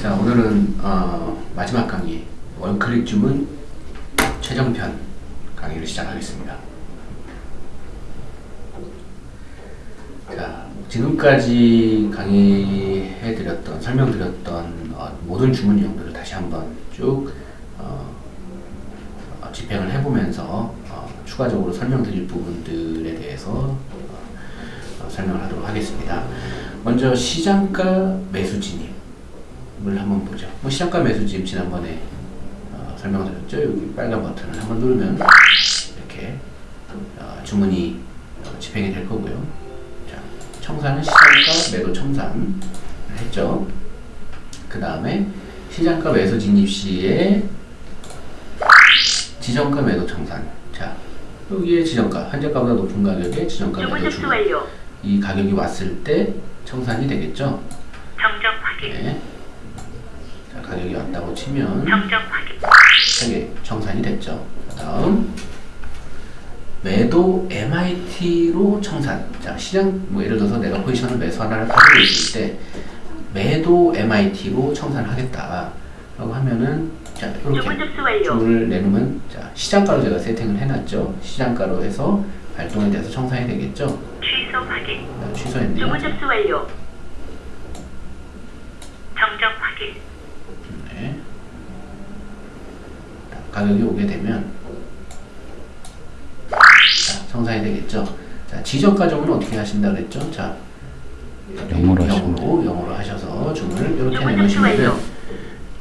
자 오늘은 어, 마지막 강의 원클릭 주문 최종편 강의를 시작하겠습니다. 자 지금까지 강의해드렸던 설명드렸던 어, 모든 주문 내용들을 다시 한번 쭉 어, 어, 집행을 해보면서 어, 추가적으로 설명드릴 부분들에 대해서 어, 설명을 하도록 하겠습니다. 먼저 시장가 매수 진입 을 한번 보죠. 뭐 시장가 매수 지금 지난번에 어, 설명드렸죠. 여기 빨간 버튼을 한번 누르면 이렇게 어, 주문이 어, 집행이 될 거고요. 자, 청산은 시장가 매도 청산을 했죠. 그 다음에 시장가 매수 진입 시에 지정가 매도 청산. 자, 여기에 지정가 현재가보다 높은 가격에 지정가 매도. 완료. 이 가격이 왔을 때 청산이 되겠죠. 정정 확인. 네. 자, 가격이 왔다고 치면. 세개 청산이 됐죠. 다음 매도 MIT로 청산. 자, 시장 뭐 예를 들어서 내가 포지션을 매수 하나를 가지고 있을 때 매도 MIT로 청산하겠다 라고 하면은 자, 이렇게 주문. 주문을 내놓으면 자, 시장가로 제가 세팅을 해놨죠. 시장가로 해서 발동이 돼서 청산이 되겠죠. 취소 확인. 자, 취소했네요. 주문 접수 완료. 정정 확인. 네. 자, 가격이 오게 되면 자, 청산이 되겠죠. 자, 지정가 주문은 어떻게 하신다 그랬죠? 자, 영어로 영어로, 영어로 하셔서 주문을 이렇게 내놓으시면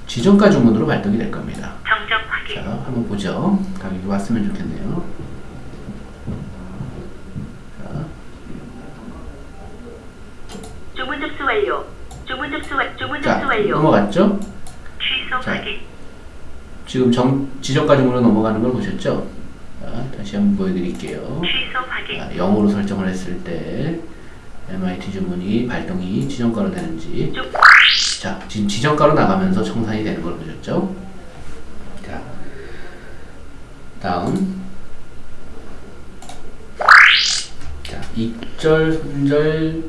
지정가 주문으로 발동이 될 겁니다. 자, 확인. 한번 보죠. 가격이 왔으면 좋겠네요. 자, 주문 접수 완료. 주문 접수 완 주문 자 접수 완료. 넘어갔죠? 취소 자. 확인. 지금 정, 주문으로 넘어가는 걸 보셨죠? 자, 다시 한번 보여드릴게요. 자, 0으로 설정을 했을 때 MIT 주문이 발동이 지정가로 되는지 주자 지금 지정가로 나가면서 청산이 되는 걸 보셨죠? 자 다음 자 익절 손절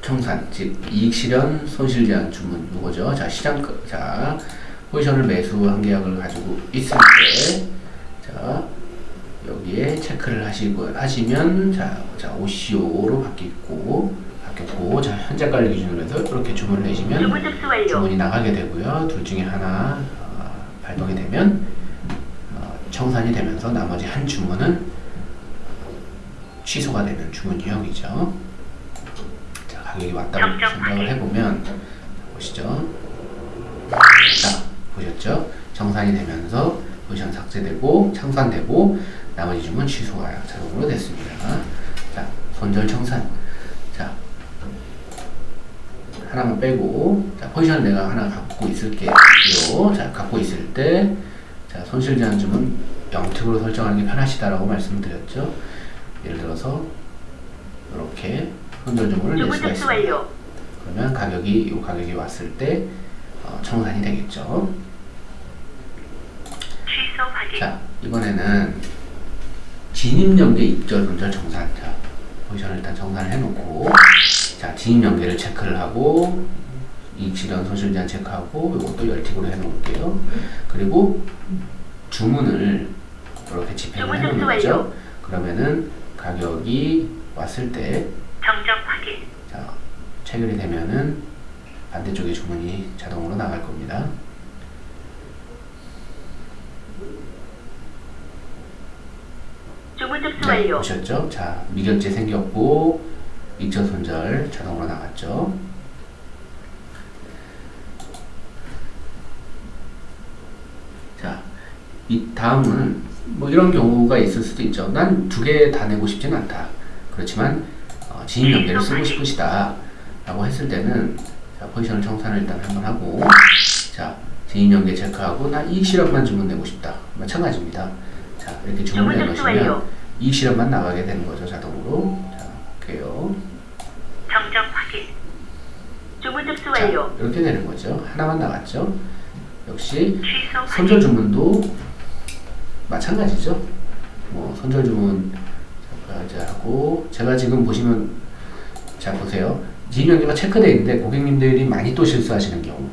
청산 즉 이익 실현 손실 제한 주문 이거죠. 자 시장 자 포지션을 매수한 계약을 가지고 있을 때 자 여기에 체크를 하시고 하시면 자, 자 OCO로 바뀌고 바뀌었고 자 현재가를 기준으로 해서 이렇게 주문을 내시면 주문. 주문이 나가게 되고요. 둘 중에 하나 어, 발동이 되면 어, 청산이 되면서 나머지 한 주문은 취소가 되는 주문 유형이죠. 자 가격이 왔다고 생각을. 해보면 자, 보시죠. 자 보셨죠? 청산이 되면서 포지션 삭제되고 청산되고 나머지 주문 취소가 자동으로 됐습니다. 자 손절 청산 자 하나만 빼고 자 포지션 내가 하나 갖고 있을게요. 자 갖고 있을 때 자 손실 제한 주문 영특으로 설정하는 게 편하시다라고 말씀드렸죠. 예를 들어서 이렇게 손절 주문을 낼 수가 있습니다. 그러면 가격이 이 가격이 왔을 때 어, 청산이 되겠죠. 자 이번에는 진입 연계 입절 손절 정산 자 포지션을 일단 정산을 해놓고 자 진입 연계를 체크를 하고 이익 실현 손실 제한 체크하고 이것도 열틱으로 해놓을게요. 그리고 주문을 이렇게 집행을. 완료. 그러면은 가격이 왔을 때 정정 확인. 자, 체결이 되면은 반대쪽에 주문이 자동으로 나갈 겁니다. 주문 접수 네. 보셨죠? 자, 미결제 생겼고 익절 손절 자동으로 나갔죠. 자, 이 다음은 뭐 이런 경우가 있을 수도 있죠. 난 두 개 다 내고 싶진 않다. 그렇지만 어, 진입 연계를 쓰고 싶으시다. 라고 했을 때는 자, 포지션을 청산을 일단 한번 하고 자, 진입 연계 체크하고 나 이익 실현만 주문 내고 싶다. 마찬가지입니다. 자, 이렇게 주문 내놓으시면. 이익 실현만 나가게 되는 거죠, 자동으로. 자, 볼게요. 정정 확인. 주문 접수 자, 완료. 이렇게 되는 거죠. 하나만 나갔죠. 역시. 선절 주문도 마찬가지죠. 뭐 선절 주문 이제 하고 제가 지금 보시면 자 보세요. 진입 연계가 체크되어 있는데 고객님들이 많이 또 실수하시는 경우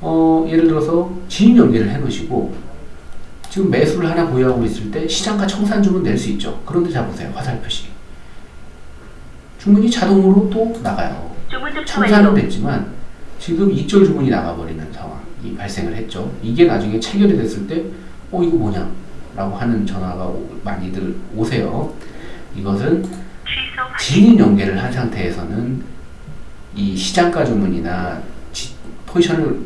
어, 예를 들어서 진입 연계를 해 놓으시고 지금 매수를 하나 보유하고 있을 때 시장가 청산 주문 낼수 있죠. 그런데 자 보세요. 화살 표시. 주문이 자동으로 또 나가요. 청산은. 됐지만 지금 이절 주문이 나가버리는 상황이 발생을 했죠. 이게 나중에 체결이 됐을 때, 어 이거 뭐냐? 라고 하는 전화가 오- 많이들 오세요. 이것은. 진입 연계를 한 상태에서는 이 시장가 주문이나 지- 포지션을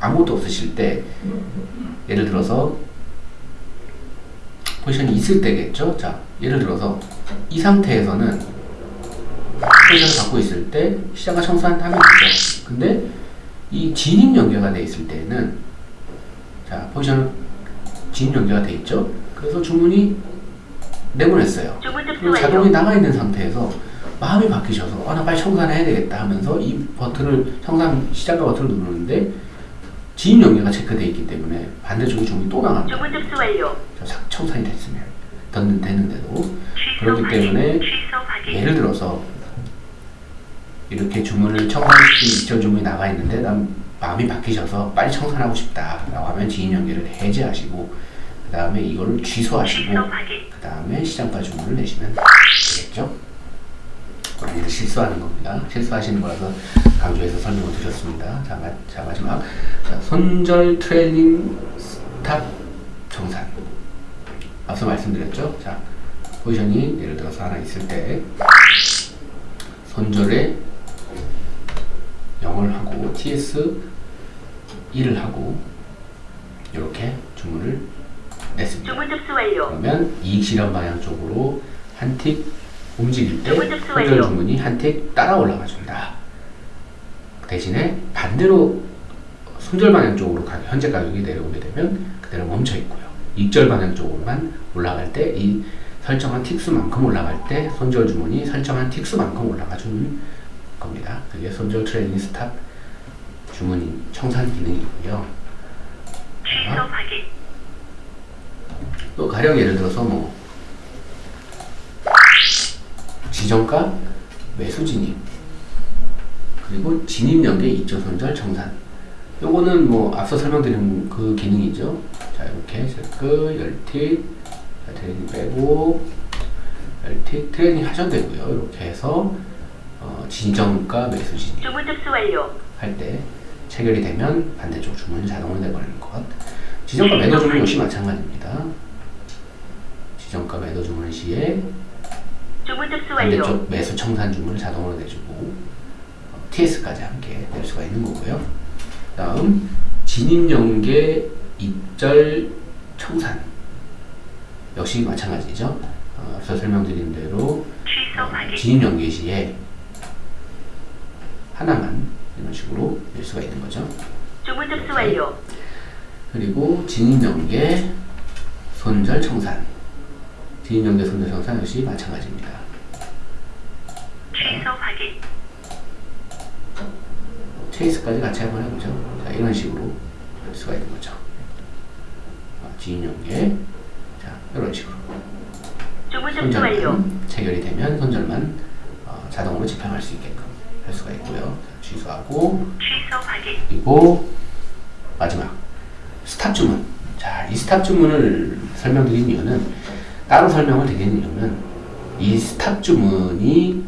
아무것도 없으실 때 예를 들어서 포지션이 있을 때겠죠. 자, 예를 들어서 이 상태에서는 포지션을 갖고 있을 때 시장가 청산 하면 되죠. 근데 이 진입 연계가 돼 있을 때는 자, 포지션 진입 연계가 돼 있죠. 그래서 주문이 내보냈어요. 자동이 나가 있는 상태에서 마음이 바뀌셔서 아 나 빨리 청산해야 되겠다 하면서 이 버튼을 청산 시작과 버튼을 누르는데 진입 연계가 체크되어 있기 때문에 반대쪽에 주문이 또 나갑니다. 주문 접수 완료. 자, 삭- 청산이 됐으면 던 되는데도 취소 그렇기 확인. 때문에. 예를 들어서 이렇게 주문을 청산시킨 이전 주문이 나가 있는데 난 마음이 바뀌셔서 빨리 청산하고 싶다 라고 하면 진입 연계를 해제하시고 그 다음에 이거를 취소하시고. 그 다음에 시장가 주문을 내시면 되겠죠. 많이들 실수하는 겁니다. 실수하시는 거라서 강조해서 설명을 드렸습니다. 자, 마, 자 마지막 자, 손절 trailing stop 청산 앞서 말씀드렸죠. 자 포지션이 예를 들어서 하나 있을 때 손절에 0을 하고 TS 1을 하고 이렇게 주문을 냈습니다. 주문 접수 완료. 그러면 이익 실현 방향 쪽으로 한틱 움직일 때 완료. 주문이 한 틱 따라 올라가 준다. 대신에 반대로 손절 방향 쪽으로 가- 현재 가격이 내려오게 되면 그대로 멈춰 있고요. 익절 방향 쪽으로만 올라갈 때 이 설정한 틱수만큼 올라갈 때 손절 주문이 설정한 틱수만큼 올라가 주는 겁니다. 그게 손절 trailing stop 주문 청산 기능이고요. 확인. 또 가령 예를 들어서 뭐 지정가 매수 진입 그리고 진입 연계 익절 손절 청산 요거는 뭐 앞서 설명드린 그 기능이죠 자 이렇게 열 tick 자, trailing 빼고 열틱 트레이닝 하셔도 되고요 이렇게 해서 어, 지정가 매수 진입 주문 접수 완료. 할 때 체결이 되면 반대쪽 주문이 자동으로 내버리는 것. 지정가 매도 주문 역시 마찬가지입니다. 지정가 매도 주문 시에. 반대쪽 매수 청산 주문을 자동으로 내주고 어, TS까지 함께 낼 수가 있는 거고요. 다음 진입 연계 입절 청산 역시 마찬가지죠. 어, 앞서 설명드린 대로 어, 확인. 진입 연계 시에 하나만 이런 식으로 낼 수가 있는 거죠. 주문 접수 완료. 그리고 진입 연계 손절 청산 진입 연계 손절 청산 역시 마찬가지입니다. 취소 확인. 체이스까지 같이 한번 해보죠. 자 이런 식으로 할 수가 있는 거죠. 아, 진입 연계 자 이런 식으로. 손절만 체결이 되면 손절만 어, 자동으로 집행할 수 있게끔 할 수가 있고요. 자, 취소하고 취소 확인. 그리고 마지막 stop 주문. 자, 이 stop 주문을 설명드린 이유는 따로 설명을 드리는 이유는 이 stop 주문이 어,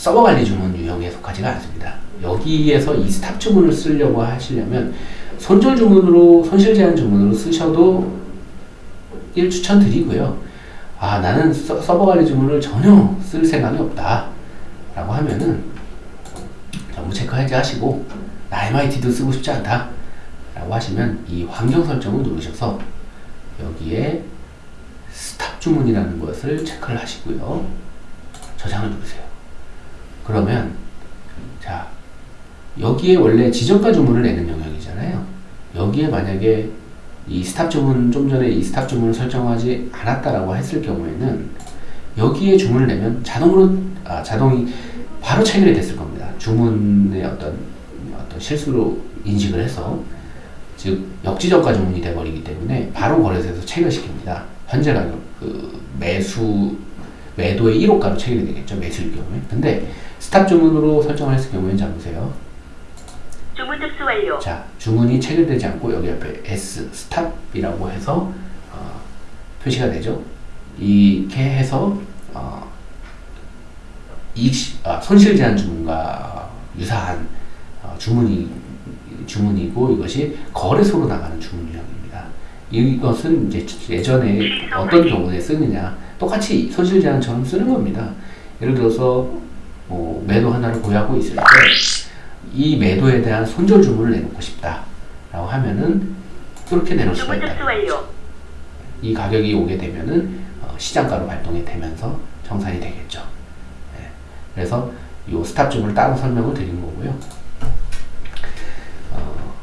서버 관리 주문 유형에 속하지가 않습니다. 여기에서 이 스탑 주문을 쓰려고 하시려면 손절 주문으로 손실 제한 주문으로 쓰셔도 1 추천드리고요. 아, 나는 서, 서버 관리 주문을 전혀 쓸 생각이 없다. 라고 하면은 전부 체크 해제하시고 나 MIT도 쓰고 싶지 않다 라고 하시면 이 환경 설정을 누르셔서 여기에 스탑 주문이라는 것을 체크를 하시고요 저장을 누르세요 그러면 자 여기에 원래 지정가 주문을 내는 영역이잖아요 여기에 만약에 이 스탑 주문 좀 전에 이 스탑 주문을 설정하지 않았다라고 했을 경우에는 여기에 주문을 내면 자동으로 아, 자동이 바로 체결이 됐을 겁니다. 주문의 어떤 어떤 실수로 인식을 해서 즉 역지정가 주문이 돼버리기 때문에 바로 거래소에서 체결시킵니다. 현재 가격 그 매수 매도의 1호가로 체결이 되겠죠 매수일 경우에. 근데 스탑 주문으로 설정을 했을 경우에는 자 보세요. 주문 접수 완료. 자, 주문이 체결되지 않고 여기 옆에 S 스탑이라고 해서 어, 표시가 되죠. 이렇게 해서 어, 시- 아, 손실 제한 주문과 유사한 어, 주문이 주문이고 이것이 거래소로 나가는 주문 유형입니다. 이것은 이제 예전에 어떤 경우에 쓰느냐 똑같이 손실 제한처럼 쓰는 겁니다. 예를 들어서 뭐 매도 하나를 보유하고 있을 때 이 매도에 대한 손절 주문을 내놓고 싶다 라고 하면은 그렇게 내놓을 수가 있다. 이 가격이 오게 되면은 어, 시장가로 발동이 되면서 청산이 되겠죠. 예. 그래서 이 스탑 주문을 따로 설명을 드리는 거고요. 어,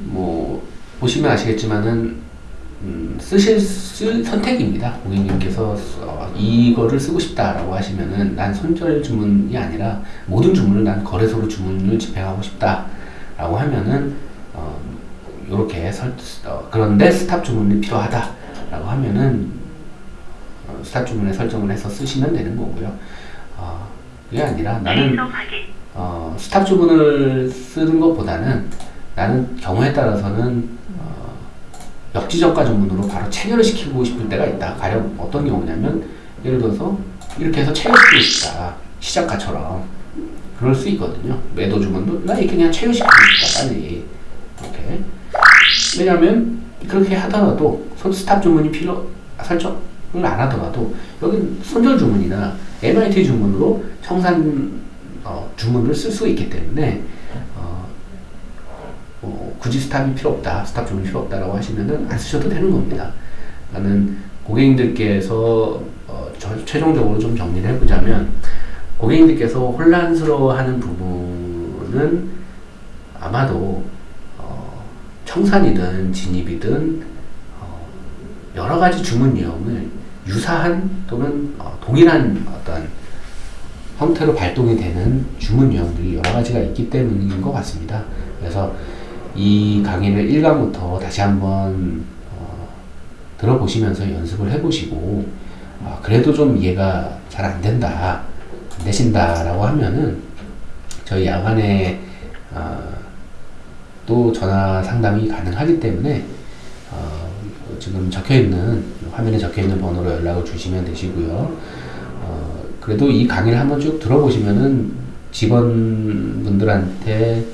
뭐 보시면 아시겠지만은 음, 쓰실 쓸 선택입니다. 고객님께서 어, 이거를 쓰고 싶다라고 하시면은 난 손절 주문이 아니라 모든 주문을 난 거래소로 주문을 집행하고 싶다라고 하면은 어, 이렇게 설, 어, 그런데 스탑 주문이 필요하다라고 하면은 어, 스탑 주문에 설정을 해서 쓰시면 되는 거고요. 어, 그게 아니라 나는 확인. 어, 스탑 주문을 쓰는 것보다는 나는 경우에 따라서는 어, 역지정가 주문으로 바로 체결을 시키고 싶을 때가 있다. 가령 어떤 경우냐면 예를 들어서 이렇게 해서 체결시키고 싶다. 시장가처럼 그럴 수 있거든요. 매도 주문도 나 이렇게 그냥 체결시키고 싶다. 빨리 이렇게 왜냐하면 그렇게 하더라도 손 스탑 주문이 필요 설정을 안 하더라도 여기 손절 주문이나 MIT 주문으로 청산 어, 주문을 쓸 수 있기 때문에 굳이 스탑이 필요 없다, 스탑 주문이 필요 없다라고 하시면은 안 쓰셔도 되는 겁니다. 나는 고객님들께서 어, 저- 최종적으로 좀 정리를 해보자면 고객님들께서 혼란스러워하는 부분은 아마도 어, 청산이든 진입이든 어, 여러 가지 주문 유형을 유사한 또는 어, 동일한 어떤 형태로 발동이 되는 주문 유형들이 여러 가지가 있기 때문인 것 같습니다. 그래서 이 강의를 1강부터 다시 한번 어, 들어보시면서 연습을 해보시고 아, 그래도 좀 이해가 잘 안 된다, 안 되신다 라고 하면은 저희 야간에 어, 또 전화 상담이 가능하기 때문에 어, 지금 적혀 있는 화면에 적혀 있는 번호로 연락을 주시면 되시고요. 어, 그래도 이 강의를 한번 쭉 들어보시면은 직원분들한테 어,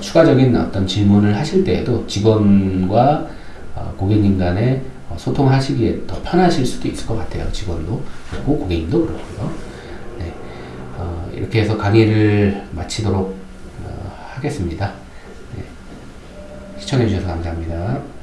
추가적인 어떤 질문을 하실 때에도 직원과 어, 고객님 간에 어, 소통하시기에 더 편하실 수도 있을 것 같아요. 직원도 그리고 고객님도 그렇고요. 네. 어, 이렇게 해서 강의를 마치도록 어, 하겠습니다. 네. 시청해주셔서 감사합니다.